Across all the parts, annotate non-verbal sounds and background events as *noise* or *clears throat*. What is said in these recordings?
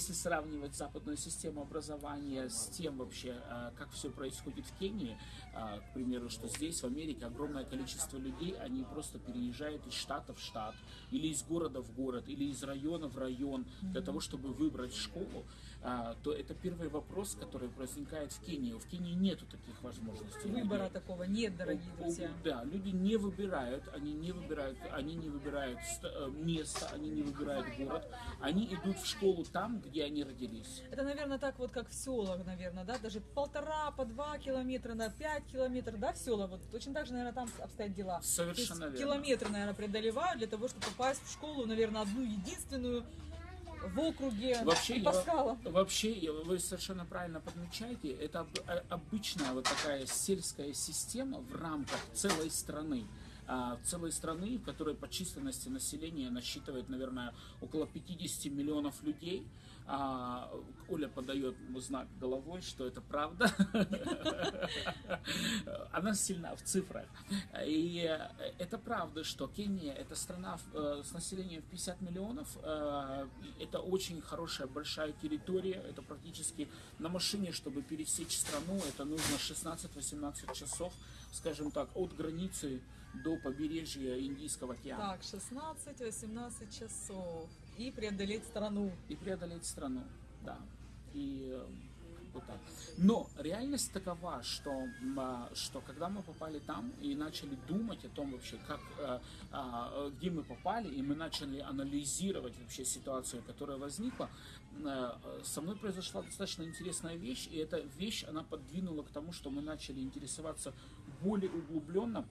если сравнивать западную систему образования с тем вообще, а, как все происходит в Кении, а, к примеру, что здесь, в Америке, огромное количество людей, они просто переезжают из штата в штат, или из города в город, или из района в район, для того, чтобы выбрать школу, то это первый вопрос, который возникает в Кении. В Кении нету таких возможностей. Выбора Люди- такого нет, дорогие друзья. Да, люди не выбирают, они не выбирают, они не выбирают э, место, они не выбирают город, они идут в школу там, где они родились. Это, наверное, так вот, как в селах, наверное, да, даже полтора, по два километра на пять километров, да, в села, вот точно так же, наверное, там обстоят дела. Совершенно верно. километры, наверное, преодолевают для того, чтобы попасть в школу, наверное, одну единственную в округе Вообще, я, Паскала. вообще, вы совершенно правильно подмечаете, это э, обычная вот такая сельская система в рамках целой страны. А, целой страны, в которой по численности населения насчитывает, наверное, около 50 миллионов людей. А, Оля подает знак головой, что это правда. *laughs* Она сильна в цифрах. И э, это правда, что Кения это страна э, с населением в 50 миллионов. Э, Это очень хорошая большая территория. Это практически на машине, чтобы пересечь страну, это нужно 16-18 часов, скажем так, от границы до побережья Индийского океана. Так, 16-18 часов. И преодолеть страну. и преодолеть страну, да. И э, вот так. Но реальность такова, что, а, что когда мы попали там и начали думать о том вообще, как, э, а, где мы попали, и мы начали анализировать вообще ситуацию, которая возникла, э, со мной произошла достаточно интересная вещь, и эта вещь, она подвинула к тому, что мы начали интересоваться более углубленно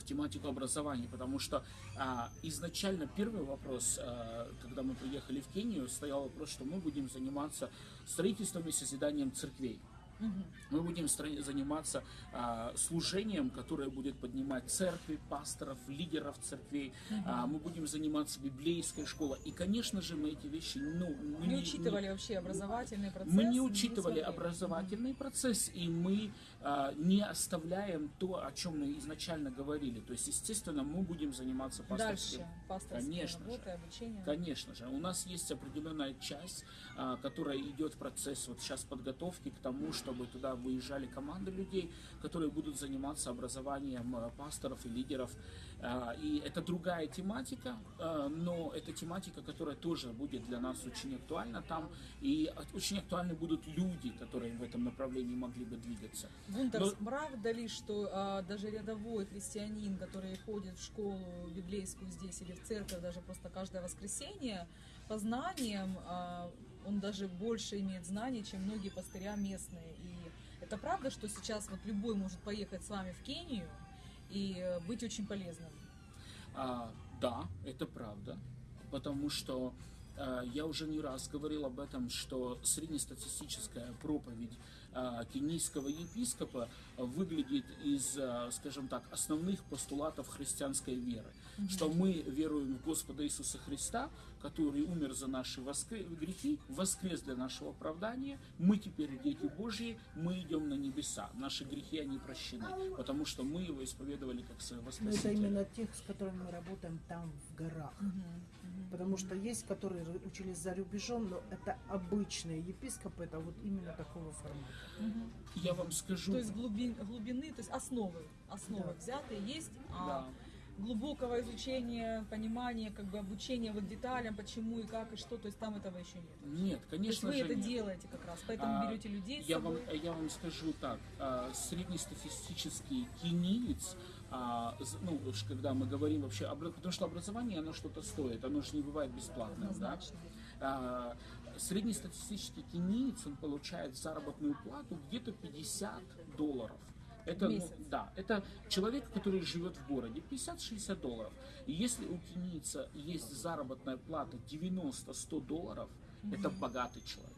в тематику образования, потому что а, изначально первый вопрос, а, когда мы приехали в Кению, стоял вопрос, что мы будем заниматься строительством и созиданием церквей. Мы будем заниматься а, служением, которое будет поднимать церкви, пасторов, лидеров церквей. А, мы будем заниматься библейской школой. И, конечно же, мы эти вещи ну, мы Не учитывали вообще образовательный процесс. мы не учитывали смотрели. образовательный процесс, и мы не оставляем то, о чем мы изначально говорили. То есть, естественно, мы будем заниматься пасторским. Дальше пасторские Конечно же. работы, обучение. Конечно же, у нас есть определенная часть, а, которая идет в процесс вот сейчас подготовки к тому, чтобы туда выезжали команды людей, которые будут заниматься образованием а, пасторов и лидеров. А, И это другая тематика, а, но это тематика, которая тоже будет для нас очень актуальна там, и очень актуальны будут люди, которые в этом направлении могли бы двигаться. Гунтерс, Но- правда ли, что а, даже рядовой христианин, который ходит в школу библейскую здесь или в церковь даже просто каждое воскресенье, по знаниям а, он даже больше имеет знаний, чем многие пастыря местные. И это правда, что сейчас вот любой может поехать с вами в Кению и быть очень полезным? А, да, это правда, потому что а, я уже не раз говорил об этом, что среднестатистическая проповедь кенийского епископа выглядит из, а, скажем так, основных постулатов христианской веры, что мы веруем в Господа Иисуса Христа, который умер за наши воскре- грехи, воскрес для нашего оправдания, мы теперь дети Божьи, мы идем на небеса, наши грехи они прощены, потому что мы его исповедовали как своего Но Спасителя. это именно тех, с которыми мы работаем там, в горах. Потому что есть, которые учились за рубежом, но это обычные епископы, это вот именно такого формата. Я вам скажу, То есть глубин- глубины, то есть основы, основы Да. взятые есть, а Да. глубокого изучения, понимания, как бы обучения вот деталям, почему и как и что, то есть там этого еще нет. Нет, То есть конечно вы же это нет. делаете как раз, поэтому А, берете людей с Я вам, я вам скажу так, а, среднестатистический кениец, а, ну, уж когда мы говорим вообще, потому что образование, оно что-то стоит, оно же не бывает бесплатным, да? А, Среднестатистический кениец, он получает заработную плату где-то 50 долларов. Это, ну, да, это человек, который живет в городе, 50-60 долларов. И если у кенийца есть заработная плата 90-100 долларов, это богатый человек.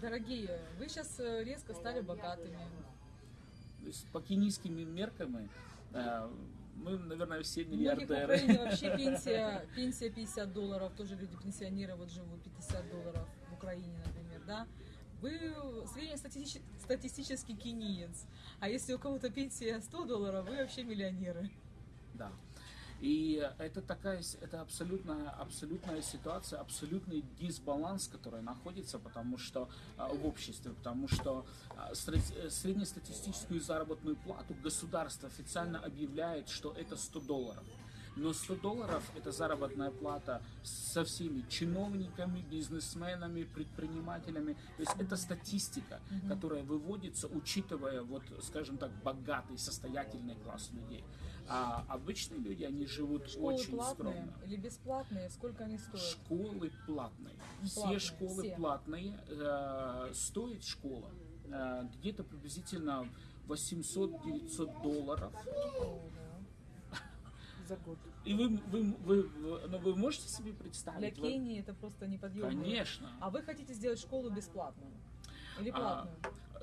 Дорогие, вы сейчас резко стали богатыми. То есть по кенийским меркам э, мы, наверное, все многих в миллиардеры. Украине вообще *laughs* пенсия, пенсия 50 долларов, тоже люди пенсионеры вот живут 50 долларов в Украине, например, да. Вы среднестатистический статистический кениец, а если у кого-то пенсия 100 долларов, вы вообще миллионеры. Да. И это такая, это абсолютная, абсолютная ситуация, абсолютный дисбаланс, который находится, потому что а, в обществе, потому что а, э, среднестатистическую заработную плату государство официально объявляет, что это 100 долларов. Но 100 долларов это заработная плата со всеми чиновниками, бизнесменами, предпринимателями. То есть это статистика, которая выводится, учитывая, вот, скажем так, богатый, состоятельный класс людей. А обычные люди, они живут Школы очень платные скромно. или бесплатные? Сколько они стоят? Школы платные. Все Платные, школы все. платные. Э, стоит школа э, где-то приблизительно 800-900 долларов. За год. И вы, вы, вы, вы- ну, вы можете себе Для представить? Вот- Кении это просто неподъемно. Конечно. А вы хотите сделать школу бесплатную? Или А, платную?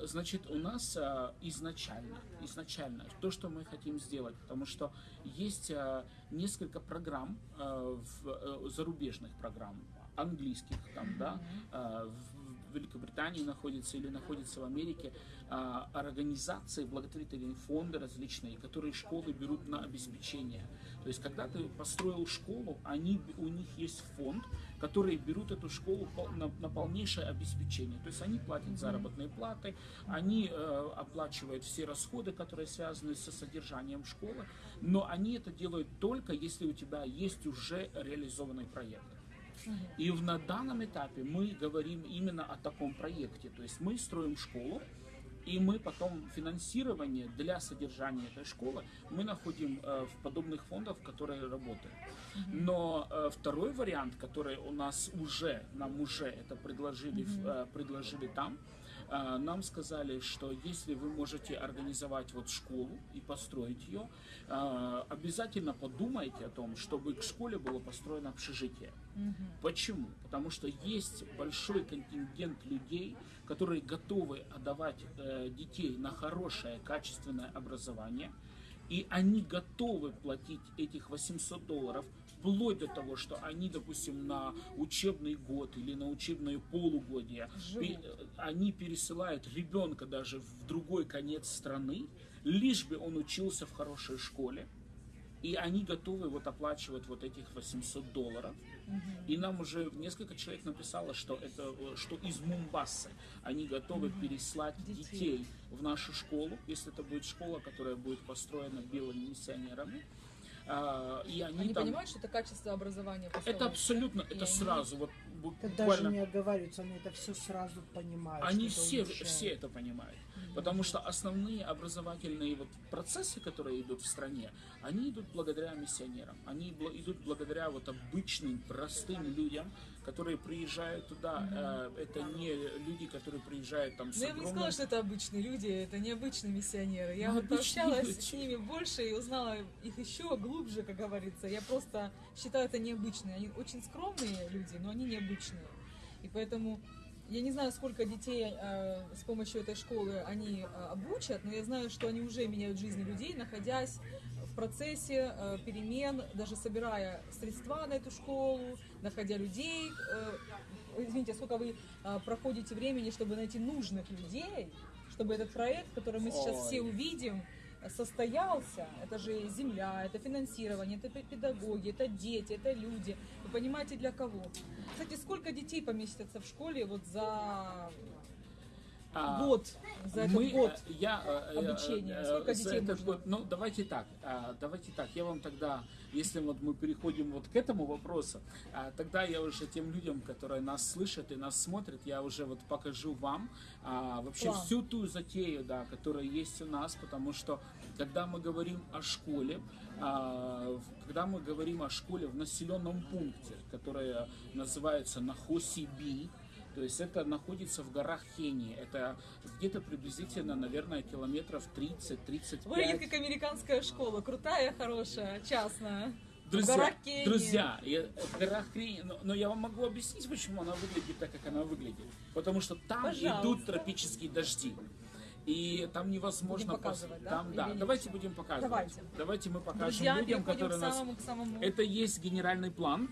Значит, у нас а, изначально, изначально то, что мы хотим сделать, потому что есть а, несколько программ, а, в, э, зарубежных программ, английских там, да, а, в в Великобритании находится или находится в Америке а, организации, благотворительные фонды различные, которые школы берут на обеспечение. То есть, когда ты построил школу, они, у них есть фонд, которые берут эту школу на, на полнейшее обеспечение. То есть они платят заработные платы, они э, оплачивают все расходы, которые связаны со содержанием школы, но они это делают только если у тебя есть уже реализованный проект. И в, на данном этапе мы говорим именно о таком проекте. То есть мы строим школу, и мы потом финансирование для содержания этой школы мы находим э, в подобных фондах, которые работают. Но э, второй вариант, который у нас уже, нам уже это предложили, э, предложили там, нам сказали, что если вы можете организовать вот школу и построить ее, э, обязательно подумайте о том, чтобы к школе было построено общежитие. Почему? Потому что есть большой контингент людей, которые готовы отдавать э, детей на хорошее, качественное образование, и они готовы платить этих 800 долларов вплоть до того, что они, допустим, на учебный год или на учебное полугодие, Живут. пе- э, они пересылают ребенка даже в другой конец страны, лишь бы он учился в хорошей школе, и они готовы вот оплачивать вот этих 800 долларов. И нам уже несколько человек написало, что это э, что из Мумбасы они готовы переслать Детей. детей. в нашу школу, если это будет школа, которая будет построена белыми миссионерами. А, и они, Они там... понимают, что это качество образования Это абсолютно, И это они- сразу, вот Это даже не оговариваются, они это все сразу понимают. Они все, улучшает. все это понимают. Потому что основные образовательные вот процессы, которые идут в стране, они идут благодаря миссионерам. Они идут благодаря вот обычным, простым людям, которые приезжают туда. Э, Это не люди, которые приезжают там с Ну, я бы не огромным- сказала, что это обычные люди, это необычные миссионеры. Я Ну, вот люди. с ними больше и узнала их еще глубже, как говорится. Я просто считаю это необычные. Они очень скромные люди, но они необычные. И поэтому я не знаю, сколько детей э, с помощью этой школы они э, обучат, но я знаю, что они уже меняют жизни людей, находясь в процессе э, перемен, даже собирая средства на эту школу, находя людей. э, извините, сколько вы э, проходите времени, чтобы найти нужных людей, чтобы этот проект, который мы сейчас Ой. все увидим, состоялся. Это же земля, это финансирование, это пе- педагоги, это дети, это люди. Вы понимаете, для кого? Кстати, сколько детей поместятся в школе вот за А, год, за этот мы, год? э, я, э, э, обучения. Сколько детей этот нужно? год- ну, давайте так, а, давайте так, я вам тогда, если вот мы переходим вот к этому вопросу, а, тогда я уже тем людям, которые нас слышат и нас смотрят, я уже вот покажу вам а, вообще План. всю ту затею, да, которая есть у нас, потому что когда мы говорим о школе, а, когда мы говорим о школе в населенном пункте, которая называется Нахоси-Би, то есть это находится в горах Кении. Это где-то приблизительно, наверное, километров 30-35. Выглядит как американская школа, крутая, хорошая, частная. Друзья, друзья, я- горах Кении, но, но я вам могу объяснить, почему она выглядит так, как она выглядит. Потому что там Пожалуйста. идут тропические дожди. И там невозможно... Будем показывать, пос- да? Там, да, Или давайте будем показывать. Давайте. Давайте мы покажем Друзья, людям, которые к нас... самому, к самому... Это есть генеральный план.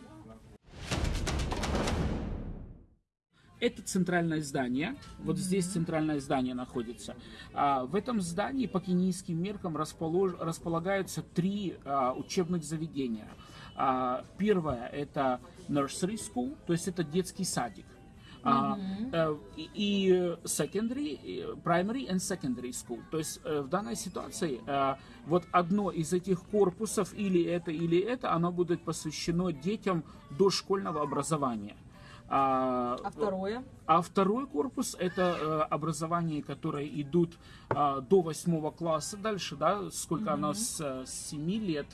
Это центральное здание. Вот здесь центральное здание находится. А, в этом здании по кенийским меркам располож... располагаются три а, учебных заведения. А, первое это nursery school, то есть это детский садик. А, э, и- и secondary, и primary and secondary school. То есть э, в данной ситуации э, вот одно из этих корпусов или это, или это, оно будет посвящено детям дошкольного образования. А, А второе? а второй корпус это э, образование, которые идут а, до восьмого класса, дальше, да, сколько оно с, э, с 7 лет,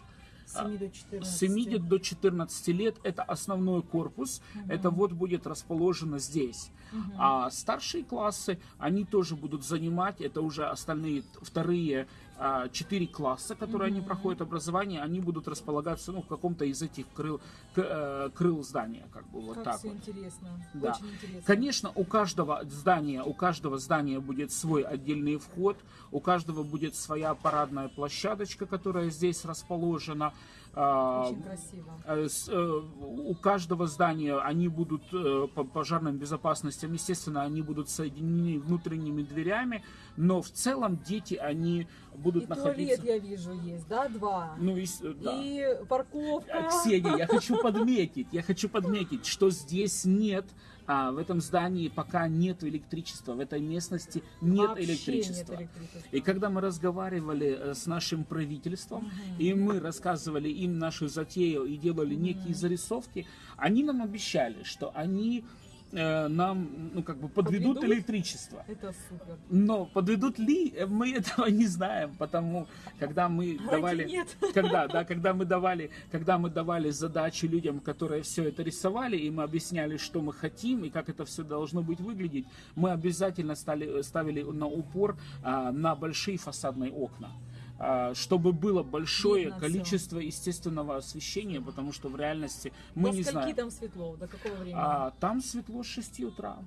С 7 до 14. с 7 до 14 лет это основной корпус, это вот будет расположено здесь. А старшие классы, они тоже будут занимать, это уже остальные вторые а, четыре класса, которые они проходят образование, они будут располагаться ну, в каком-то из этих крыл, э, крыл здания, как бы вот как так все вот. интересно. Да. Очень интересно. Конечно, у каждого здания, у каждого здания будет свой отдельный вход, у каждого будет своя парадная площадочка, которая здесь расположена. А, Очень красиво. э, с- э, у каждого здания они будут э, по пожарным безопасностям, естественно, они будут соединены внутренними дверями, но в целом дети, они будут И находиться... туалет, я вижу, есть, да, два. Ну, и с- да. И парковка. А, Ксения, я хочу подметить, я хочу подметить, что здесь нет, а, в этом здании пока нет электричества, в этой местности нет Вообще электричества. Нет электричества. И когда мы разговаривали э, с нашим правительством, и мы рассказывали им нашу затею и делали некие зарисовки, они нам обещали, что они э, нам, ну, как бы подведут Подведут? электричество. Это супер. Но подведут ли, э, мы *laughs* этого не знаем, потому когда мы Давайте давали, нет. *laughs* когда, да, когда мы давали, когда мы давали задачи людям, которые все это рисовали, и мы объясняли, что мы хотим и как это все должно быть выглядеть, мы обязательно стали, ставили на упор а, на большие фасадные окна. А, Чтобы было большое Видно количество естественного освещения, потому что в реальности мы До не знаем. там светло? До какого времени? А, там светло с 6 утра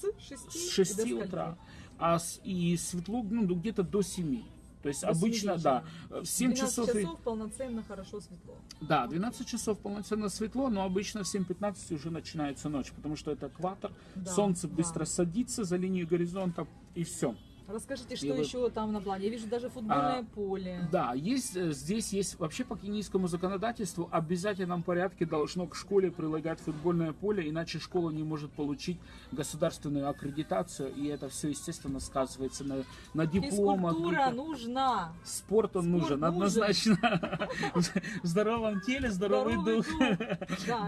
с 6, с 6 утра, а с- и светло ну, где-то до 7. То есть До обычно, да, вечера. в 7 12 часов, и- часов полноценно хорошо светло. да, 12 часов полноценно светло, но обычно в 7.15 уже начинается ночь, потому что это экватор, Да, солнце да. быстро садится за линию горизонта, и все. Расскажите, что вы- еще там на плане? Я вижу даже футбольное поле. Да, есть, э, здесь есть, вообще по кенийскому законодательству в обязательном порядке должно к школе прилагать футбольное поле, иначе школа не может получить государственную аккредитацию, и это все, естественно, сказывается на, на дипломах. Физкультура нужна. Спорт он Спорт нужен, нужен. однозначно. *laughs* В здоровом теле здоровый, дух.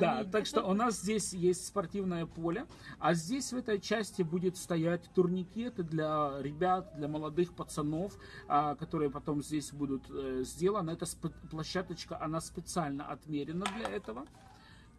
Да, так что у нас здесь есть спортивное поле, а здесь в этой части будет стоять турникеты для ребят, для молодых пацанов, а, которые потом здесь будут э, сделаны. Сп- площадочка, она специально отмерена для этого.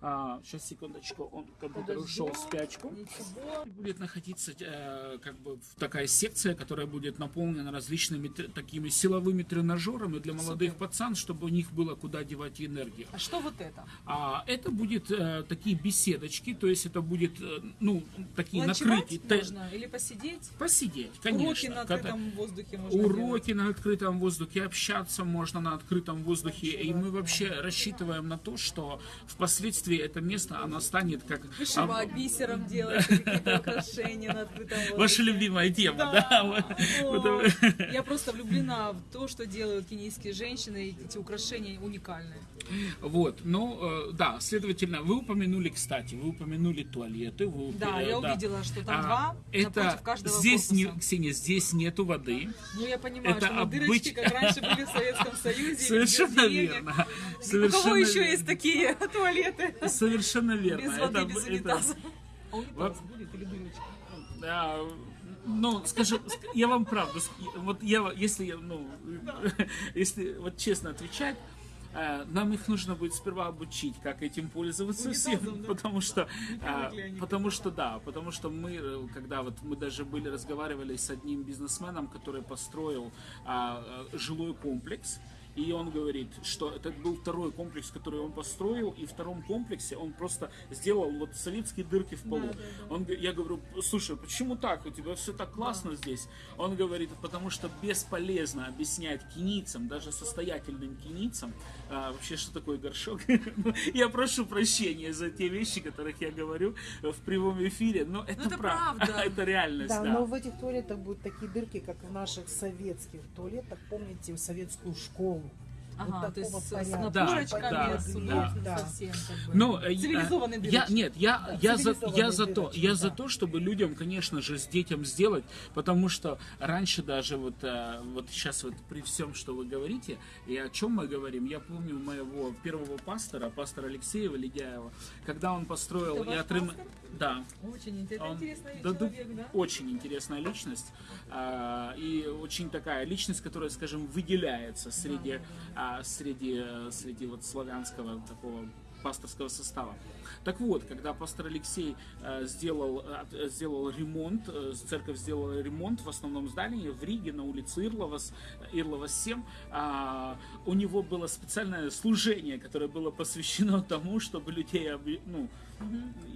А, сейчас, секундочку, он компьютер ушел в спячку. Ничего. Будет находиться э, как бы такая секция, которая будет наполнена различными такими силовыми тренажерами для молодых Супер. пацан, чтобы у них было куда девать энергию. А что вот это? А это будет э, такие беседочки, то есть это будет, э, ну, такие Ночевать накрытие. те- можно? Или посидеть? Посидеть, Уроки конечно. на Когда- открытом воздухе можно Уроки на открытом воздухе, общаться можно на открытом воздухе. И мы вообще рассчитываем на то, что впоследствии это место, оно станет как... Вышивать а, бисером *laughs* делать, какие-то украшения на открытом воздухе. Ваша любимая тема, да? Да. О, Я *laughs* просто влюблена в то, что делают кенийские женщины. Эти украшения уникальные. Вот, ну, э, да, следовательно, вы упомянули, кстати, вы упомянули туалеты. Вы, Да, э, я увидела, что там А, два это каждого здесь не. Ксения, здесь нету воды. Ну, я понимаю, это что обыч- дырочки, как раньше были в Советском Союзе. Совершенно верно. И У кого Совершенно еще верно. есть такие *laughs* туалеты? Совершенно верно. Без воды, Это- без это- унитаза. А унитаз Вот. будет или дырочка? Да, ну, скажем, ск- я вам правду, вот я, если, я, ну, *laughs* если вот честно отвечать, нам их нужно будет сперва обучить, как этим пользоваться всем, да? потому что, а, потому что да, потому что мы, э, когда вот мы даже были разговаривали с одним бизнесменом, который построил а, э, жилой комплекс, И он говорит, что это был второй комплекс, который он построил, и в втором комплексе он просто сделал вот советские дырки в полу. Да, да, да. Он, я говорю, слушай, почему так? У тебя все так классно здесь. Он говорит, потому что бесполезно объяснять кенийцам, даже состоятельным кенийцам, а, вообще, что такое горшок. *laughs* Ну, я прошу прощения за те вещи, которых я говорю в прямом эфире, но это, это прав- правда. *laughs* это реальность, Да, да. но в этих туалетах будут такие дырки, как в наших советских туалетах. Помните советскую школу? Ага, то есть такого с, с порядка. Да, с да. удобством Да. совсем. Как бы. Ну, э, Цивилизованный я, нет, я, Да, я, за, я за то, я за да. то, чтобы людям, конечно же, с детям сделать, потому что раньше даже вот, э, вот сейчас вот при всем, что вы говорите, и о чем мы говорим, я помню моего первого пастора, пастора Алексеева Ледяева, когда он построил Это ваш и отрым... пастор? Да, Очень интересно, он- интересный да, да, человек, да? Очень интересная личность. а, и очень такая личность, которая, скажем, выделяется среди, а, среди, э, среди вот славянского такого пасторского состава. Так вот, когда пастор Алексей э, сделал, э, сделал ремонт, э, церковь сделала ремонт в основном здании в Риге на улице Ирловас, Ирловас 7, а, у него было специальное служение, которое было посвящено *laughs* тому, чтобы людей, объ-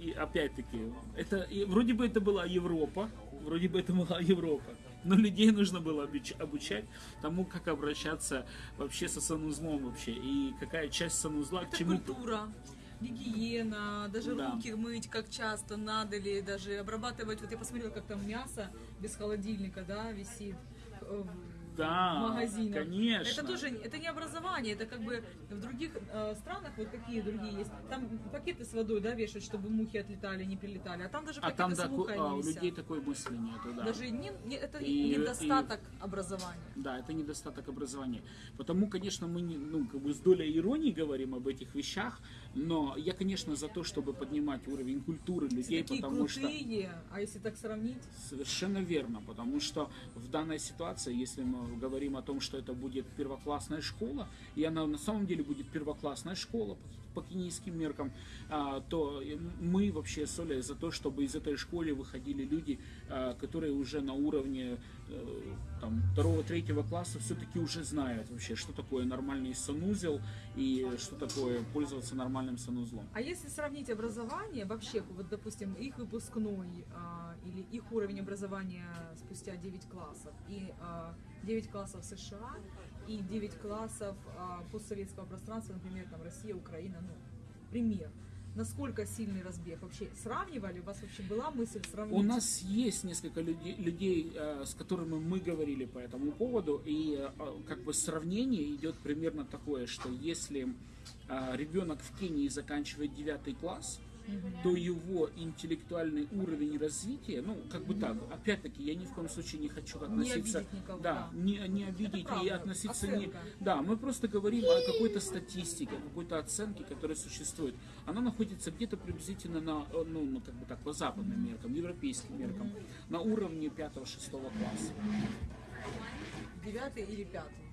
и опять-таки, это и вроде бы это была Европа, вроде бы это была Европа, но людей нужно было обуч- обучать тому, как обращаться вообще со санузлом вообще, и какая часть санузла к Это чему... культура, гигиена, даже Да. руки мыть, как часто надо ли, даже обрабатывать. Вот я посмотрела, как там мясо без холодильника, да, висит э, Да, магазинах. конечно. Это тоже, это не образование, это как бы в других э, странах, вот какие другие есть, там пакеты с водой, да, вешают, чтобы мухи отлетали, не прилетали, а там даже А пакеты там с тако- мухой а, у людей такое мысли нету, да. Даже не, не- это И- недостаток образования. Да, это недостаток образования. Потому, конечно, мы не, ну, как бы с долей иронии говорим об этих вещах, но я, конечно, за то, чтобы поднимать уровень культуры людей, такие потому что... крутые, а если так сравнить, Совершенно верно, потому что в данной ситуации, если мы говорим о том, что это будет первоклассная школа, и она на самом деле будет первоклассная школа по кенийским меркам, а, то мы вообще с за то, чтобы из этой школы выходили люди, а, которые уже на уровне э, там, второго-третьего класса все-таки уже знают вообще, что такое нормальный санузел и что такое пользоваться нормальным санузлом. А если сравнить образование, вообще, вот, допустим, их выпускной а, или их уровень образования спустя 9 классов и 9 классов США и 9 классов а, постсоветского пространства, например, там Россия, Украина, ну, пример. Насколько сильный разбег? Вообще сравнивали? У вас вообще была мысль сравнить? У нас есть несколько людей, людей, э, с которыми мы говорили по этому поводу, и э, как бы сравнение идет примерно такое, что если э, ребенок в Кении заканчивает 9 класс, то его интеллектуальный уровень развития, ну, как бы так, опять-таки, я ни в коем случае не хочу относиться... обидеть никого, Да, да. не, не обидеть и правда, относиться не... оценка. Да, мы просто говорим о какой-то статистике, о какой-то оценке, которая существует. Она находится где-то приблизительно на, э, ну, ну, как бы так, по западным меркам, европейским меркам, на уровне 5-6 класса. Девятый или пятый?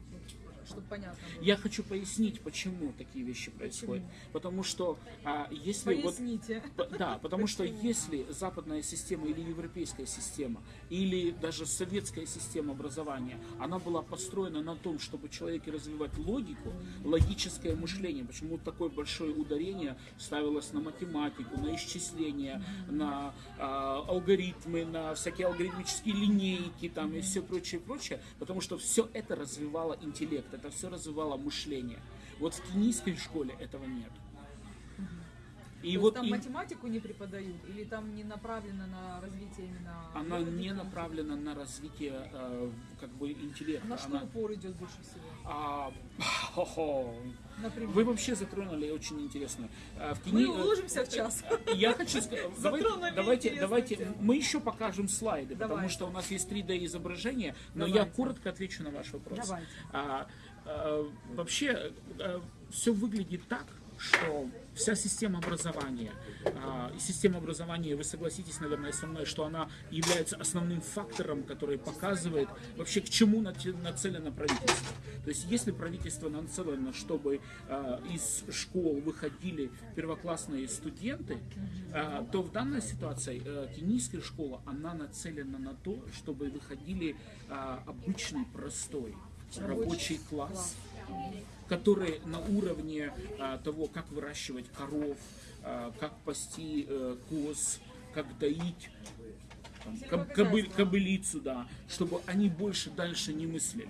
Чтобы понятно было. Я хочу пояснить, почему такие вещи происходят. Потому что а, если вот Поясните. П- Да, потому что Почему? если западная система или европейская система, или даже советская система образования, она была построена на том, чтобы человеке развивать логику, логическое мышление, почему такое большое ударение ставилось на математику, на исчисления, на а, алгоритмы, на всякие алгоритмические линейки там, и все прочее, прочее, потому что все это развивало интеллект, это все развивало мышление. Вот в кенийской школе этого нет. И То вот там и- математику не преподают, или там не направлено на развитие именно... она не направлена на развитие э, как бы интеллекта. На что Она, упор идет больше всего? а. *laughs* Например. Вы вообще затронули очень интересно. А, в Мы Кении- уложимся в час. Я хочу сказать, *laughs* давайте, давайте, тему. мы еще покажем слайды, потому Давайте. что у нас есть 3D изображение, но я Давайте. коротко отвечу на ваш вопрос. Давайте. А, вообще все выглядит так, что вся система образования, и система образования, вы согласитесь, наверное, со мной, что она является основным фактором, который показывает вообще к чему нацелено правительство. То есть если правительство нацелено, чтобы из школ выходили первоклассные студенты, то в данной ситуации э, кенийская школа, она нацелена на то, чтобы выходили обычный, простой рабочий класс, которые на уровне а, того, как выращивать коров, а, как пасти э, коз, как доить там, коб- кобыль- кобылицу, да, чтобы они больше дальше не мыслили.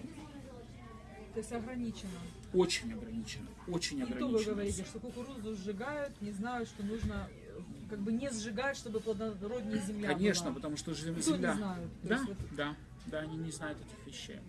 То есть ограничено. Очень ограничено, очень И то вы ограничено. говорите, что кукурузу сжигают, не знают, что нужно э, как бы не сжигать, чтобы плодороднее земля Конечно, была. потому что же Кто земля... не знают? Да, вот да, да, они не знают этих вещей.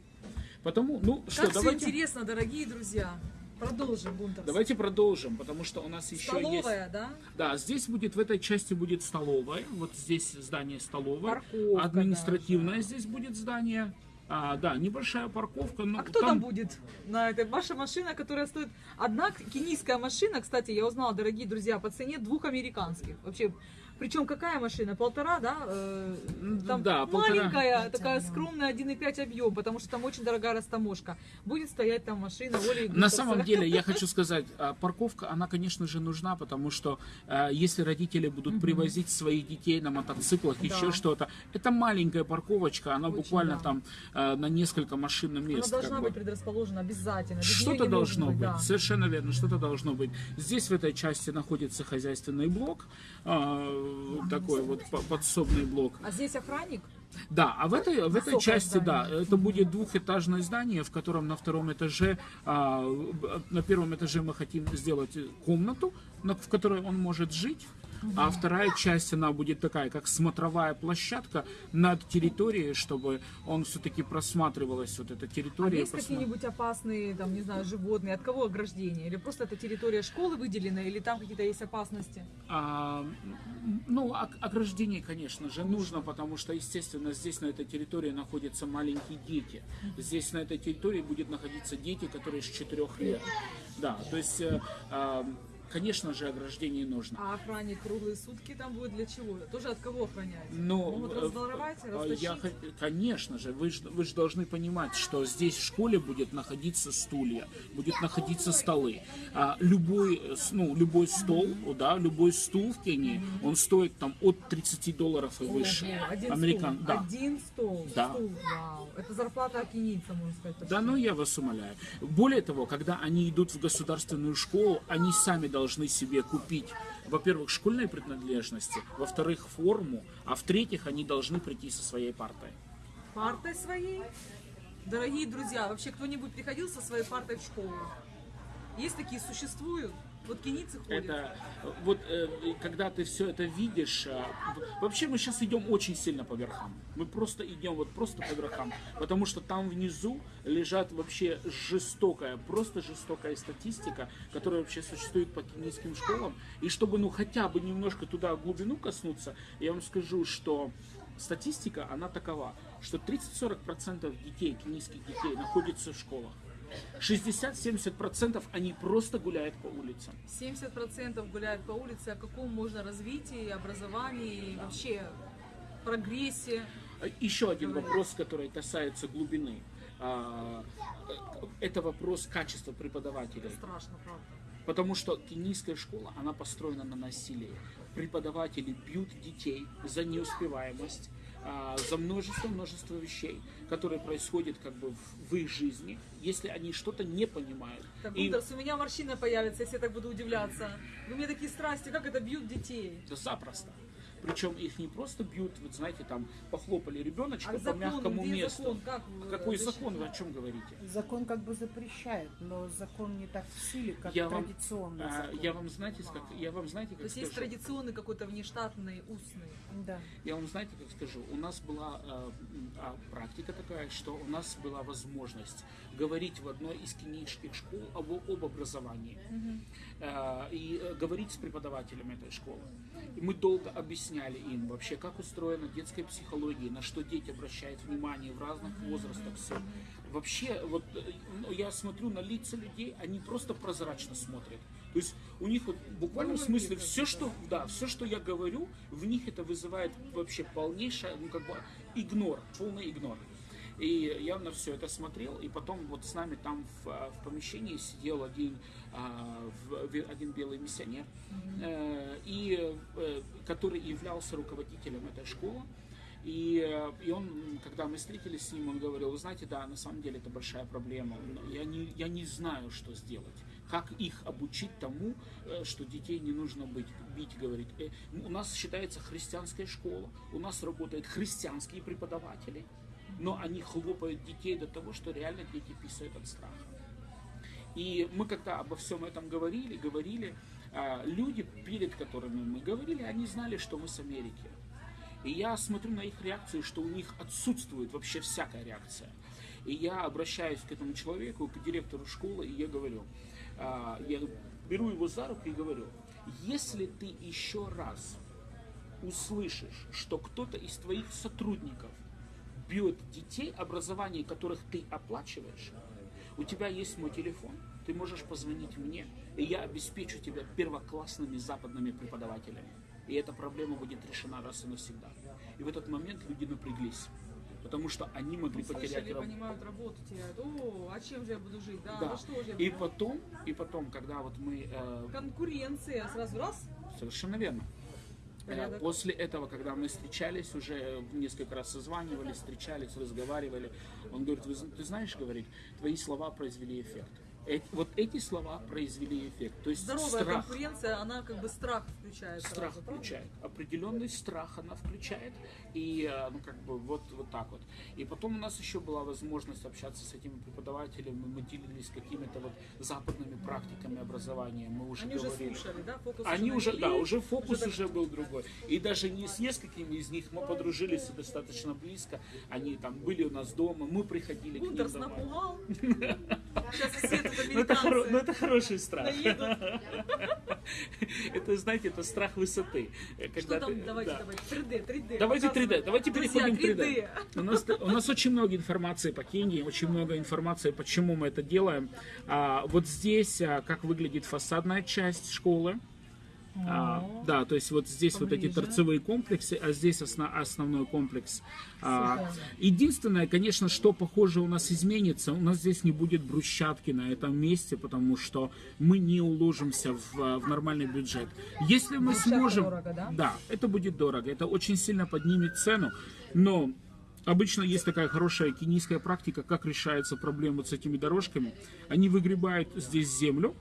Потому, ну что, Как все давайте, интересно, дорогие друзья. Продолжим, Бунтер. давайте продолжим, потому что у нас еще есть... Столовая, да? Да, здесь будет, в этой части будет столовая. Вот здесь здание столовая. Парковка Административное здесь будет здание. А, да, небольшая парковка. Но А кто там, будет на этой? Ваша машина, которая стоит... Одна кенийская машина, кстати, я узнала, дорогие друзья, по цене двух американских. Вообще, причем какая машина? Полтора, да? Э, Там Да, полтора. маленькая, такая скромная 1,5 объем, потому что там очень дорогая растаможка. Будет стоять там машина Оли На самом *laughs* деле, я хочу сказать, а, парковка, она, конечно же, нужна, потому что а, если родители будут привозить своих детей на мотоциклах, еще что-то, это маленькая парковочка, она Очень, буквально да. там а, на несколько машин Она мест. должна как быть бы. предрасположена обязательно. Что-то должно быть, да. совершенно верно, что-то должно быть. Здесь в этой части находится хозяйственный блок, а, такой вот по- подсобный блок. А здесь охранник? Да, а в этой, в этой части, да, здание. это будет двухэтажное здание, в котором на втором этаже, а, на первом этаже мы хотим сделать комнату, на- в которой он может жить. А вторая часть, она будет такая, как смотровая площадка над территорией, чтобы он все-таки просматривалась, вот эта А территория. есть просма- какие-нибудь опасные, там, не знаю, животные? От кого ограждение? Или просто это территория школы выделена, или там какие-то есть опасности? А, ну, ог- ограждение, конечно же, нужно, потому что, естественно, здесь на этой территории находятся маленькие дети. Здесь на этой территории будет находиться дети, которые с 4 лет. Да, то есть, а, конечно же, ограждение нужно. А охранник круглые сутки там будет для чего? Тоже от кого охранять? Но, Могут э, разворовать, э, растащить? я, конечно же, вы же вы ж должны понимать, что здесь в школе будет находиться стулья, будет находиться столы. А любой, э, ну, любой стол, да, любой стул в Кении, он стоит там от 30 долларов и выше. Один Американ, стол. да. Один стол. Да. Стул, вау. Это зарплата кенийца, можно сказать. почти. Да, ну я вас умоляю. Более того, когда они идут в государственную школу, они сами должны себе купить, во-первых, школьные принадлежности, во-вторых, форму, а в-третьих, они должны прийти со своей партой. Партой своей? Дорогие друзья, вообще кто-нибудь приходил со своей партой в школу? Есть такие, существуют? Вот кенийцы ходят. Это вот э, когда ты все это видишь, э, вообще мы сейчас идем очень сильно по верхам. Мы просто идем вот просто по верхам, потому что там внизу лежат вообще жестокая, просто жестокая статистика, которая вообще существует по кенийским школам. И чтобы ну хотя бы немножко туда глубину коснуться, я вам скажу, что статистика она такова, что 30-40% детей, кенийских детей находятся в школах. 60-70% они просто гуляют по улицам. 70% гуляют по улице. О каком можно развитии, образовании и вообще прогрессе? Еще один вопрос, который касается глубины. А, Это вопрос качества преподавателей. Страшно, правда. Потому что кенийская школа, она построена на насилии. Преподаватели бьют детей за неуспеваемость, за множество-множество вещей, которые происходят как бы в, в их жизни, если они что-то не понимают. Так, И- Гунтерс, у меня морщина появится, если я так буду удивляться. Вы мне такие страсти, как это бьют детей? Да запросто. Причем их не просто бьют, вот знаете, там похлопали ребеночка А по закон, мягкому месту. закон? Как вы- Какой закон? Вы о чем говорите? Закон как бы запрещает, но закон не так в силе, как Я вам, традиционный а, закон. я вам знаете, как я вам знаете, То как есть есть скажу? традиционный какой-то внештатный, устный. Да. Я вам знаете, как скажу, у нас была э, а, практика такая, что у нас была возможность говорить в одной из кенийских школ об, об образовании Э, и э, говорить с преподавателями этой школы. И мы долго объясняли им вообще, как устроена детская психология, на что дети обращают внимание в разных возрастах. Все. Вообще, вот э, ну, я смотрю на лица людей, они просто прозрачно смотрят. То есть у них вот в буквальном смысле все, что, да, все, что я говорю, в них это вызывает вообще полнейшее, ну как бы игнор, полный игнор. И я на все это смотрел, и потом вот с нами там в, а, в помещении сидел один, а, один белый миссионер, э, и, э, который являлся руководителем этой школы. И, э, и он, когда мы встретились с ним, он говорил, вы знаете, да, на самом деле это большая проблема. Я не, я не знаю, что сделать. Как их обучить тому, что детей не нужно быть, бить, говорит. У нас считается христианская школа, у нас работают христианские преподаватели, но они хлопают детей до того, что реально дети писают от страха. И мы когда обо всем этом говорили, говорили, а, люди, перед которыми мы говорили, они знали, что мы с Америки. И я смотрю на их реакцию, что у них отсутствует вообще всякая реакция. И я обращаюсь к этому человеку, к директору школы, и я говорю, а, я беру его за руку и говорю, если ты еще раз услышишь, что кто-то из твоих сотрудников бьет детей, образование которых ты оплачиваешь, у тебя есть мой телефон, ты можешь позвонить мне, и я обеспечу тебя первоклассными западными преподавателями. И эта проблема будет решена раз и навсегда. И в этот момент люди напряглись, потому что они могли потерять Слышали, работу. понимают, работу теряют. О, а чем же я буду жить? Да, Да. ну что же я И потом, и потом, когда вот мы э, Конкуренция. Сразу раз. Совершенно верно. Э, Порядок. После этого, когда мы встречались, уже несколько раз созванивались, встречались, разговаривали, он говорит, «Вы зн- ты знаешь, говорит, твои слова произвели эффект. Э- вот эти слова произвели эффект. То есть Здоровая страх, конкуренция, она как бы страх включает. страх сразу, правда? включает. Определенный страх она включает. И э, ну, как бы вот, вот так вот. И потом у нас еще была возможность общаться с этими преподавателями. Мы делились какими-то вот западными практиками образования. Мы уже Они уже говорили. слушали, да? Фокус Они уже, навели, да, уже фокус так- уже был другой. И даже не с несколькими из них мы подружились достаточно близко. Они там были у нас дома, мы приходили к ним Гундерс домой. напугал. *laughs* Сейчас Ну это, хоро- ну, это хороший страх. Это, знаете, это страх высоты. Что там? ты- Давайте, да. давайте. 3D, 3D. Давайте 3D, показывай. давайте переходим к 3D. 3D. У нас, у нас очень много информации по Кении, очень много информации, почему мы это делаем. А, вот здесь, а, как выглядит фасадная часть школы. А, да, то есть вот здесь вот эти Поближе. торцевые комплексы, а здесь осно- основной комплекс. А, единственное, конечно, что похоже у нас изменится, у нас здесь не будет брусчатки на этом месте, потому что мы не уложимся в, в нормальный бюджет. Если мы Брусчатка сможем, дорого, да? да, это будет дорого, это очень сильно поднимет цену, но Обычно есть такая хорошая кенийская практика, как решается проблема с этими дорожками. Они выгребают здесь землю,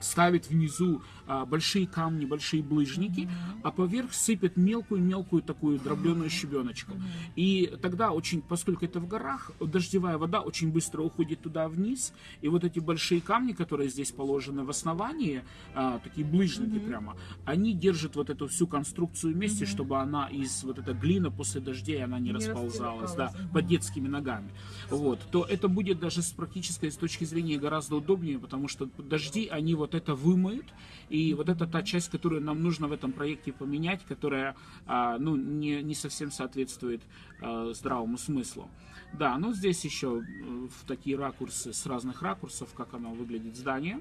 ставят внизу большие камни, большие булыжники, а поверх сыпят мелкую-мелкую такую дробленую щебеночку. И тогда очень, поскольку это в горах, дождевая вода очень быстро уходит туда вниз, и вот эти большие камни, которые здесь положены в основании, а, такие булыжники прямо, они держат вот эту всю конструкцию вместе, чтобы она из вот эта глина после дождей она не, Не расползалась, да, под детскими ногами. Вот, то это будет даже с практической с точки зрения гораздо удобнее, потому что дожди, они вот это вымоют, и вот это та часть, которую нам нужно в этом проекте поменять, которая, а, ну, не, не совсем соответствует а, здравому смыслу. Да, ну здесь еще в такие ракурсы, с разных ракурсов, как оно выглядит здание.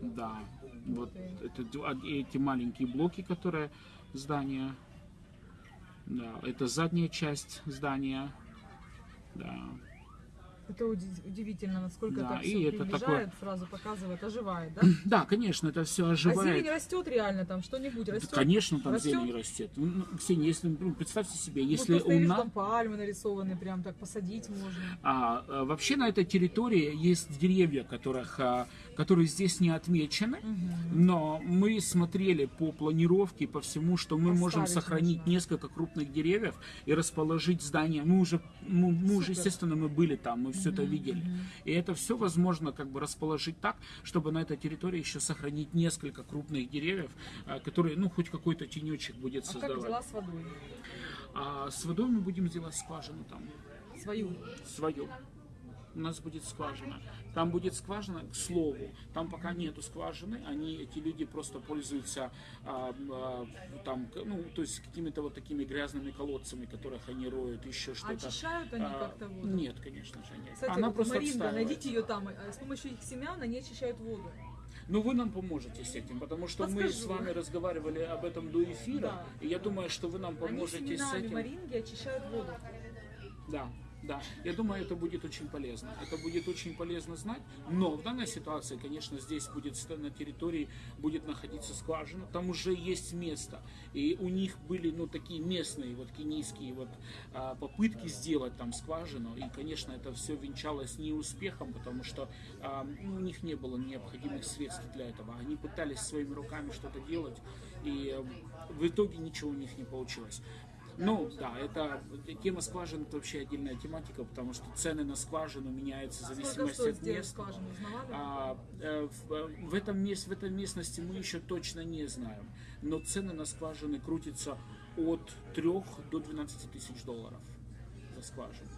Да, вот это а- эти маленькие блоки, которые здания. Да, это задняя часть здания. Да. Это уди- удивительно, насколько Да, это и все это приближает, сразу показывает, оживает, да? *clears throat* Да, конечно, это все А оживает. зелень растет реально там, что-нибудь Да, растет? конечно, там Растет? зелень растет. Ну, Ксения, если, ну, представьте себе, Вот если я у нас... там пальмы нарисованы, прям так посадить можно. А, а, вообще на этой территории есть деревья, которых, а, которые здесь не отмечены, но мы смотрели по планировке, по всему, что мы можем Оставить сохранить можно. несколько крупных деревьев и расположить здание. Мы уже, мы, мы уже, естественно, мы были там, мы все это видели. И это все возможно как бы расположить так, чтобы на этой территории еще сохранить несколько крупных деревьев, а, которые, ну, хоть какой-то тенечек будет А как создавать. дела с водой? А с водой мы будем делать скважину там Свою. свою. У нас будет скважина. Там будет скважина, к слову, там пока нету скважины, они, эти люди просто пользуются а, а, там, ну, то есть какими-то вот такими грязными колодцами, которых они роют, еще что-то. Очищают они А, как-то воду? Нет, конечно же, нет. Кстати, Она вот просто Маринда, найдите ее там. э, С помощью их семян они очищают воду. Ну, вы нам поможете с этим, потому что мы Подскажу. с вами разговаривали об этом до эфира, Да. и я думаю, что вы нам Они поможете с семенами этим. маринги очищают воду. Да, Да, я думаю, это будет очень полезно. Это будет очень полезно знать, но в данной ситуации, конечно, здесь будет на территории будет находиться скважина, там уже есть место, и у них были, ну, такие местные, вот, кенийские вот а, попытки сделать там скважину, и, конечно, это все венчалось неуспехом, потому что а, ну, у них не было необходимых средств для этого. Они пытались своими руками что-то делать, и э, в итоге ничего у них не получилось. Ну, да, это тема скважин это вообще отдельная тематика, потому что цены на скважину меняются в зависимости от места. А, э, в, э, в, этом мест, в этой местности мы еще точно не знаем, но цены на скважины крутятся от 3 до 12 тысяч долларов за скважину.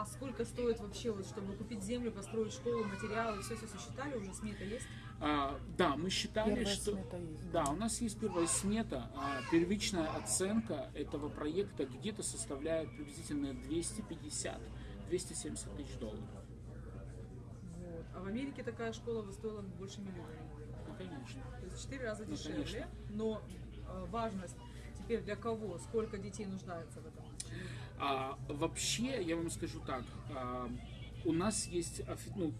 А сколько стоит вообще, вот, чтобы купить землю, построить школу, материалы, все, все сосчитали уже, смета есть? А, да, мы считали, Первая что... смета есть. Да, у нас есть первая смета. А первичная оценка этого проекта где-то составляет приблизительно 250-270 тысяч долларов. Вот. А в Америке такая школа бы стоила больше миллиона. Ну, конечно. То есть в 4 раза Ну, дешевле, конечно. но э, важность теперь для кого, сколько детей нуждается в этом? А, вообще, я вам скажу так, а, у нас есть, ну,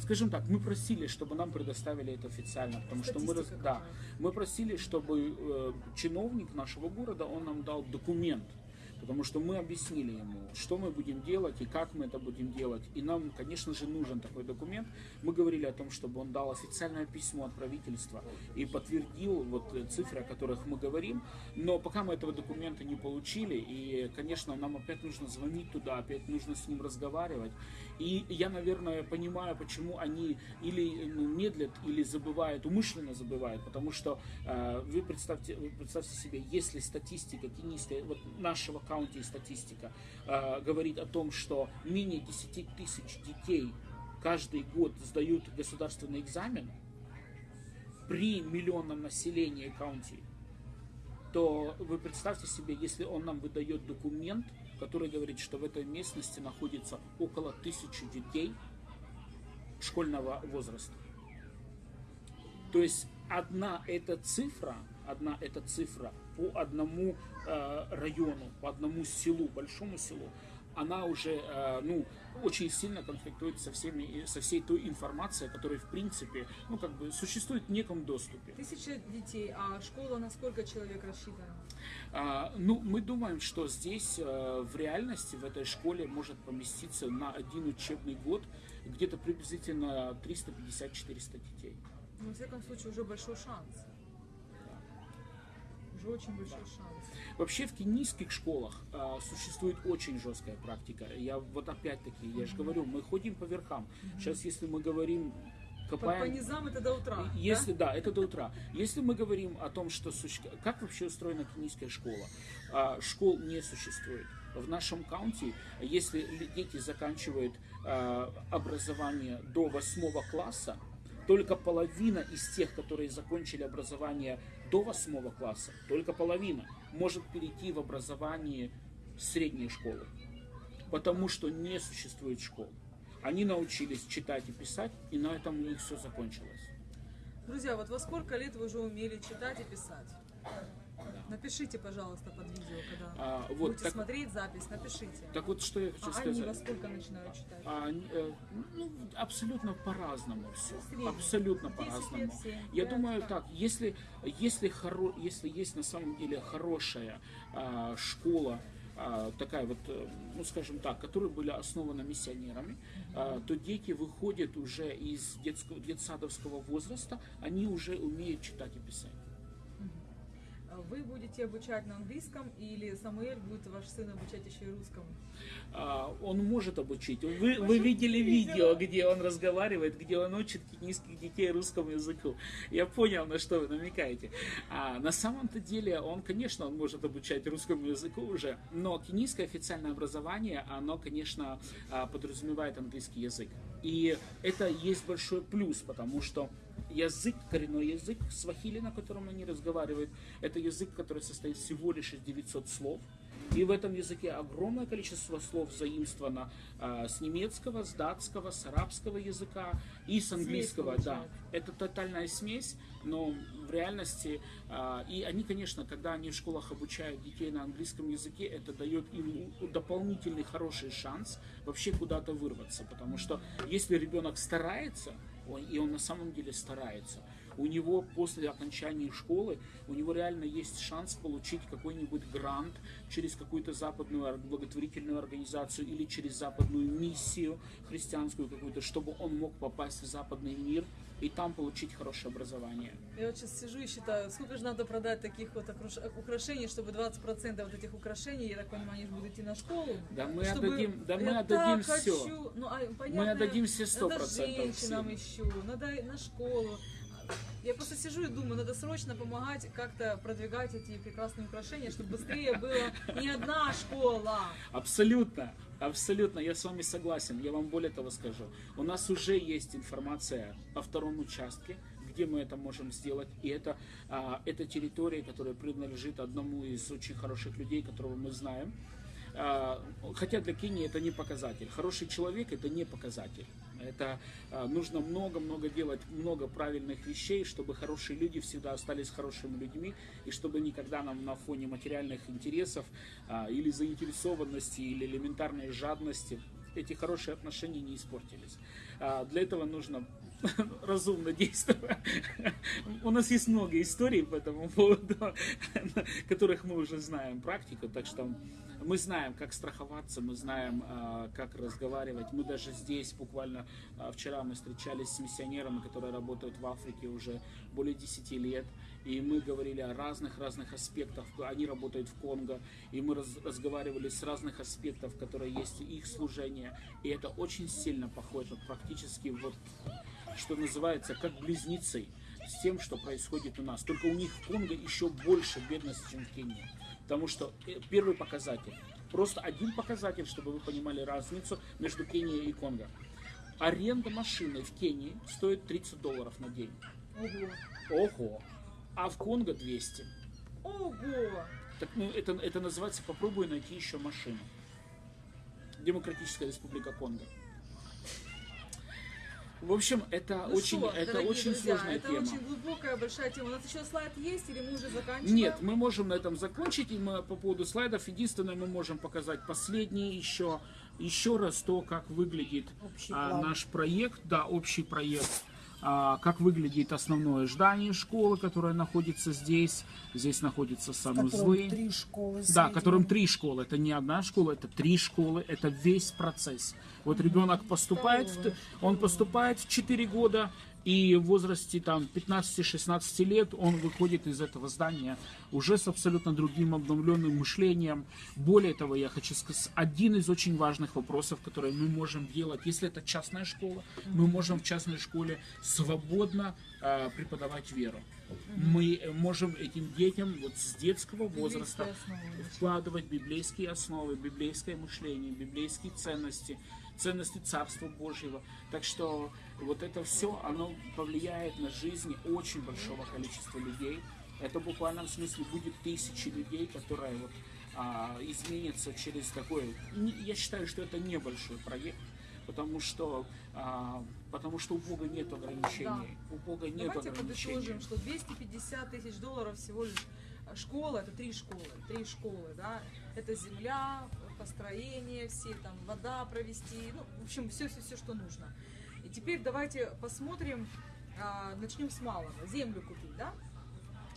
скажем так, мы просили, чтобы нам предоставили это официально, потому что мы, Статистика да, мы просили, чтобы э, чиновник нашего города, он нам дал документ, потому что мы объяснили ему, что мы будем делать и как мы это будем делать. И нам, конечно же, нужен такой документ. Мы говорили о том, чтобы он дал официальное письмо от правительства и подтвердил вот э, цифры, о которых мы говорим. Но пока мы этого документа не получили, и, конечно, нам опять нужно звонить туда, опять нужно с ним разговаривать. И я, наверное, понимаю, почему они или ну, медлят, или забывают, умышленно забывают, потому что э, вы представьте, вы представьте себе, если статистика кенийская, вот нашего каунти статистика э, говорит о том, что менее 10 тысяч детей каждый год сдают государственный экзамен при миллионном населении каунти, то вы представьте себе, если он нам выдает документ, который говорит, что в этой местности находится около тысячи детей школьного возраста. То есть одна эта цифра, одна эта цифра по одному э, району, по одному селу, большому селу, она уже э, ну, очень сильно конфликтует со, всеми, со всей той информацией, которая в принципе ну, как бы существует в неком доступе. Тысяча детей, а школа на сколько человек рассчитана? А, ну, мы думаем, что здесь э, в реальности в этой школе может поместиться на один учебный год где-то приблизительно 350-400 детей. Ну, во всяком случае, уже большой шанс. Уже очень большой шанс. Вообще в кенийских школах а, существует очень жесткая практика. Я вот опять-таки, я же говорю, мы ходим по верхам. Сейчас, если мы говорим, По, по копаем... низам это до утра. Если да? да? это до утра. Если мы говорим о том, что суще- как вообще устроена кенийская школа, А, школ не существует. В нашем каунте, если ли- дети заканчивают а, образование до восьмого класса, только половина из тех, которые закончили образование до восьмого класса, только половина может перейти в образование средней школы, потому что не существует школ. Они научились читать и писать, и на этом у них все закончилось. Друзья, вот во сколько лет вы уже умели читать и писать? Напишите, пожалуйста, под видео, когда А, вот, будете так- смотреть запись, напишите. Так вот, что я хочу а они во сказать. сколько начинают читать? А, э, ну, абсолютно по-разному все. Абсолютно 10 по-разному. лет, 7, Я пять, думаю как? так, если, если, хоро, если есть на самом деле хорошая а, школа, а, такая вот, э, ну скажем так, которые были основаны миссионерами, а, то дети выходят уже из детского, детсадовского возраста, они уже умеют читать и писать. Вы будете обучать на английском или Самуэль будет ваш сын обучать еще и русскому? А, он может обучить. Вы, вы видели видео, где он разговаривает, где он учит кенийских детей русскому языку. Я понял, на что вы намекаете. А, на самом-то деле, он, конечно, он может обучать русскому языку уже, но кенийское официальное образование, оно, конечно, а, подразумевает английский язык. И это есть большой плюс, потому что язык, коренной язык свахили, на котором они разговаривают, это язык, который состоит всего лишь из 900 слов. И в этом языке огромное количество слов заимствовано а, с немецкого, с датского, с арабского языка и с английского. Да, получается. это тотальная смесь, но в реальности, а, и они, конечно, когда они в школах обучают детей на английском языке, это дает им дополнительный хороший шанс вообще куда-то вырваться, потому что если ребенок старается, он- и он на самом деле старается, у него после окончания школы, у него реально есть шанс получить какой-нибудь грант через какую-то западную ор- благотворительную организацию или через западную миссию христианскую какую-то, чтобы он мог попасть в западный мир и там получить хорошее образование. Я вот сейчас сижу и считаю, сколько же надо продать таких вот украшений, чтобы 20% вот этих украшений, я так понимаю, они же будут идти на школу. Да мы Чтобы- отдадим, да мы я отдадим все. хочу. Ну, а, понятно, Мы отдадим все сто Надо процентов. женщинам еще, надо на школу. Я просто сижу и думаю, надо срочно помогать как-то продвигать эти прекрасные украшения, чтобы быстрее была не одна школа. Абсолютно, абсолютно, я с вами согласен. Я вам более того скажу. У нас уже есть информация о втором участке, где мы это можем сделать. И это, а, это территория, которая принадлежит одному из очень хороших людей, которого мы знаем. А, хотя для Кении это не показатель. Хороший человек это не показатель. Это а, нужно много-много делать, много правильных вещей, чтобы хорошие люди всегда остались хорошими людьми, и чтобы никогда нам на фоне материальных интересов а, или заинтересованности, или элементарной жадности эти хорошие отношения не испортились. А, Для этого нужно *laughs* разумно действовать. У нас есть много историй по этому поводу, *laughs* которых мы уже знаем практику, так что мы знаем, как страховаться, мы знаем, а, как разговаривать. Мы даже здесь, буквально а, вчера мы встречались с миссионерами, которые работают в Африке уже более 10 лет. И мы говорили о разных-разных аспектах. Они работают в Конго. И мы раз- разговаривали с разных аспектов, которые есть их служение. И это очень сильно похоже практически вот, что называется, как близнецы с тем, что происходит у нас. Только у них в Конго еще больше бедности, чем в Кении. Потому что э, первый показатель, просто один показатель, чтобы вы понимали разницу между Кенией и Конго. Аренда машины в Кении стоит 30 долларов на день. Ого. Ого! А в Конго 200. Ого. Так, ну, это, это называется «попробуй найти еще машину». Демократическая республика Конго. В общем, это Ну очень, что, это очень друзья, сложная это тема. очень глубокая, большая тема. У нас еще слайд есть или мы уже заканчиваем? Нет, мы можем на этом закончить, и мы по поводу слайдов, единственное, мы можем показать последнее еще, еще раз то, как выглядит а, наш проект, да, общий проект, как выглядит основное здание школы, которое находится здесь, здесь котором санузлы. три школы. Да, которым три школы. Это не одна школа, это три школы, это весь процесс. Вот ребенок поступает, он поступает в 4 года, и в возрасте там 15-16 лет он выходит из этого здания уже с абсолютно другим обновленным мышлением. Более того, я хочу сказать, один из очень важных вопросов, которые мы можем делать, если это частная школа, мы можем в частной школе свободно э, преподавать веру. Мы э, можем этим детям вот с детского возраста вкладывать библейские основы, библейское мышление, библейские ценности, ценности Царства Божьего. Так что вот это все, оно повлияет на жизни очень большого количества людей. Это в буквальном смысле будет тысячи людей, которые вот, а, изменятся через такой... не- Я считаю, что это небольшой проект, потому что, а, потому что у Бога нет ограничений. У Бога нет Давайте ограничений. подытожим, что 250 тысяч долларов всего лишь школа, это три школы, три школы, да, это земля, построение, все там вода провести, ну, в общем, все, все, все, что нужно. И теперь давайте посмотрим, а, начнем с малого, землю купить, да?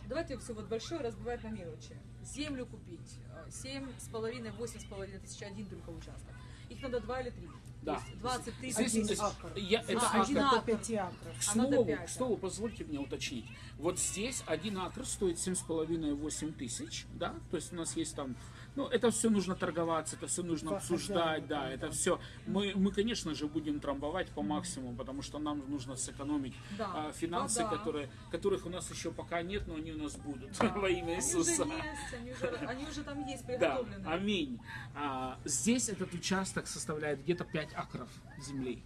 Давайте все вот большое разбивать на мелочи. Землю купить, а, семь с половиной, восемь с половиной тысяч, один только участок. Их надо два или три. Да. То есть 20 тысяч. Один акр. я, это А, один акр. акр. До пяти акров. К А надо слову, пять, к слову, позвольте мне уточнить. Вот здесь один акр стоит 7,5-8 тысяч, да? То есть у нас есть там, ну, это все нужно торговаться, это все нужно По обсуждать, хозяину, да, да, это да. все. Мы, мы, конечно же, будем трамбовать по максимуму, потому что нам нужно сэкономить Да. а, финансы, Вода. которые, которых у нас еще пока нет, но они у нас будут Да. *laughs* во имя Они Иисуса. уже есть, они уже, они уже там есть Да, приготовлены. аминь. А, здесь этот участок составляет где-то 5 акров земли.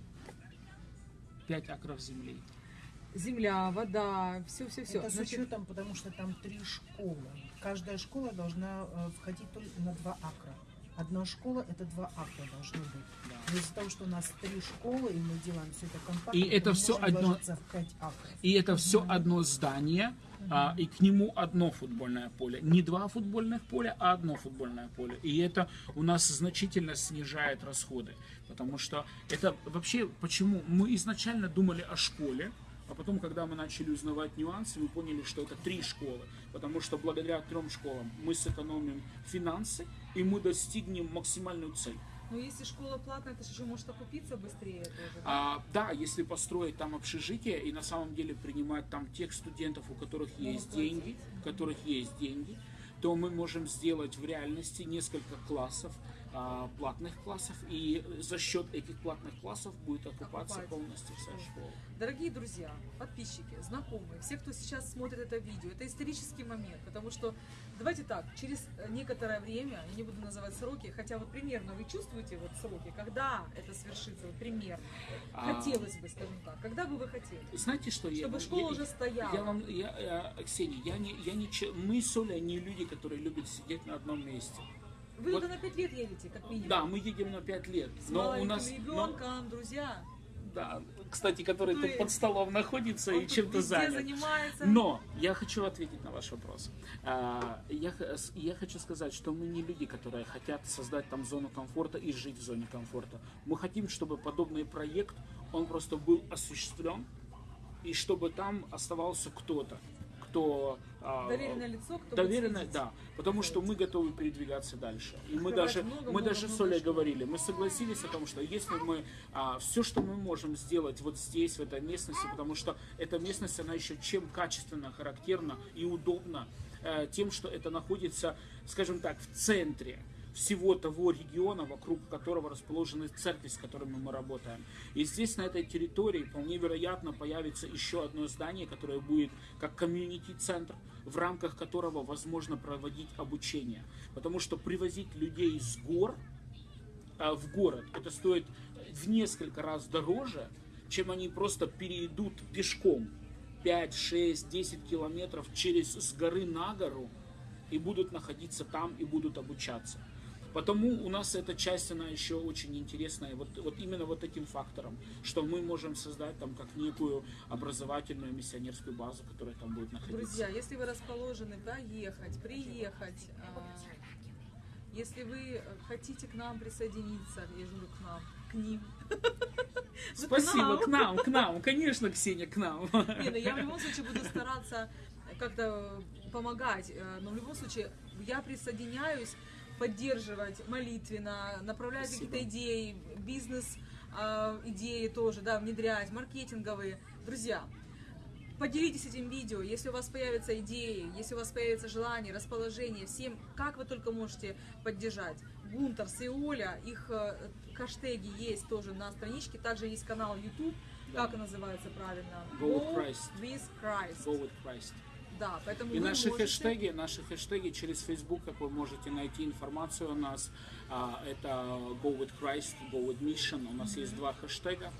5 акров земли. Земля, вода, все, все, все. Это с учетом, потому что там три школы. Каждая школа должна э, входить только на два акра. Одна школа это два акра должно быть. Да. Из-за того, что у нас три школы, и мы делаем все это компактно, И это можем одно-. И это все одно здание, а, и к нему одно футбольное поле. Не два футбольных поля, а одно футбольное поле. И это у нас значительно снижает расходы. Потому что это вообще, почему мы изначально думали о школе, а потом, когда мы начали узнавать нюансы, мы поняли, что это три школы. Потому что благодаря трем школам мы сэкономим финансы, и мы достигнем максимальную цель. Но если школа платная, ты же еще можешь окупиться быстрее тоже. А, да, если построить там общежитие и на самом деле принимать там тех студентов, у которых есть деньги, у которых есть деньги, то мы можем сделать в реальности несколько классов, а, платных классов, и за счет этих платных классов будет окупаться Окупать. полностью вся школа. Дорогие друзья, подписчики, знакомые, все, кто сейчас смотрит это видео, это исторический момент, потому что, давайте так, через некоторое время, я не буду называть сроки, хотя вот примерно вы чувствуете вот сроки, когда это свершится, вот примерно, А. хотелось бы, скажем так, когда бы вы хотели? Знаете, что я Чтобы вам- школа я- уже стояла. Я вам, я, э, Ксения, я не, я не, мы с Олей не люди, которые любят сидеть на одном месте. Вы Вот- туда на 5 лет едете, как минимум. Да, мы едем на 5 лет, С но у нас, но- ребенком, друзья. да, кстати, который тут под столом находится Он и чем-то занят. занимается. Но я хочу ответить на ваш вопрос. А, Я, я хочу сказать, что мы не люди, которые хотят создать там зону комфорта и жить в зоне комфорта. Мы хотим, чтобы подобный проект, он просто был осуществлен, и чтобы там оставался кто-то, кто... а, Доверенное лицо, кто Доверенное, да, потому что мы готовы передвигаться дальше. И мы даже, много, мы много, даже с много Олей школ. говорили, мы согласились о том, что если мы все, что мы можем сделать вот здесь, в этой местности, потому что эта местность, она еще чем качественно характерна и удобна, э, тем, что это находится, скажем так, в центре всего того региона, вокруг которого расположены церкви, с которыми мы работаем. И здесь, на этой территории, вполне вероятно, появится еще одно здание, которое будет как комьюнити-центр, в рамках которого возможно проводить обучение. Потому что привозить людей с гор а, в город, это стоит в несколько раз дороже, чем они просто перейдут пешком 5, 6, 10 километров через с горы на гору и будут находиться там и будут обучаться. Потому у нас эта часть, она еще очень интересная, вот, вот именно вот этим фактором, что мы можем создать там как некую образовательную миссионерскую базу, которая там будет находиться. Друзья, если вы расположены доехать, приехать, а, если вы хотите к нам присоединиться, я же говорю к нам, к ним. *laughs* Ну, Спасибо, к к нам, к нам, конечно, Ксения, к нам. Не, ну я в любом случае буду стараться как-то помогать, э, но в любом случае я присоединяюсь, поддерживать молитвенно, направлять какие-то идеи, бизнес э, идеи тоже, да, внедрять, маркетинговые. Друзья, Поделитесь этим видео, если у вас появятся идеи, если у вас появится желание, расположение, всем, как вы только можете поддержать. Гунтарс и Оля, их э, хэштеги есть тоже на страничке, также есть канал YouTube, Да. как называется правильно? Go with Christ. with Christ. Go with Christ. Да, поэтому И наши можете- хэштеги, наши хэштеги через Facebook, как вы можете найти информацию о нас, а, это Go with Christ, Go with Mission. У нас есть два хэштега,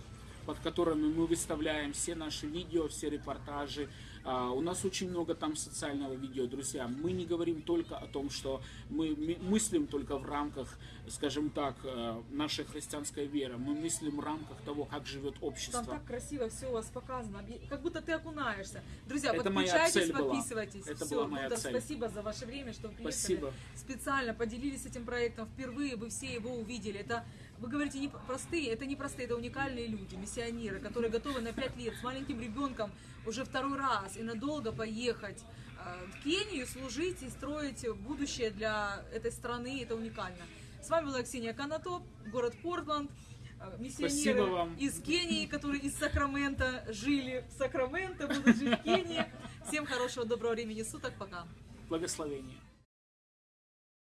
под которыми мы выставляем все наши видео, все репортажи. А, У нас очень много там социального видео, друзья. Мы не говорим только о том, что мы мыслим только в рамках, скажем так, э, нашей христианской веры. Мы мыслим в рамках того, как живет общество. Там так красиво все у вас показано, как будто ты окунаешься. Друзья, Это подключайтесь, цель была. подписывайтесь. Это Всё, была моя Гунтар, цель. спасибо за ваше время, что приехали. Спасибо. Специально поделились этим проектом впервые, вы все его увидели. Это, вы говорите, не простые, это не простые, это уникальные люди, миссионеры, которые готовы на 5 лет с маленьким ребенком уже второй раз и надолго поехать э, в Кению, служить и строить будущее для этой страны. Это уникально. С вами была Ксения Канатоп, город Портланд. э, Миссионеры из Кении, которые из Сакрамента жили в Сакраменто, будут жить в Кении. Всем хорошего, доброго времени суток. Пока. Благословение.